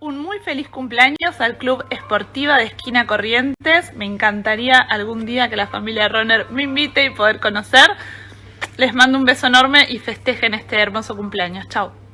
un muy feliz cumpleaños al Club Esportiva de Esquina Corrientes. Me encantaría algún día que la familia Runner me invite y poder conocer. Les mando un beso enorme y festejen este hermoso cumpleaños. Chao.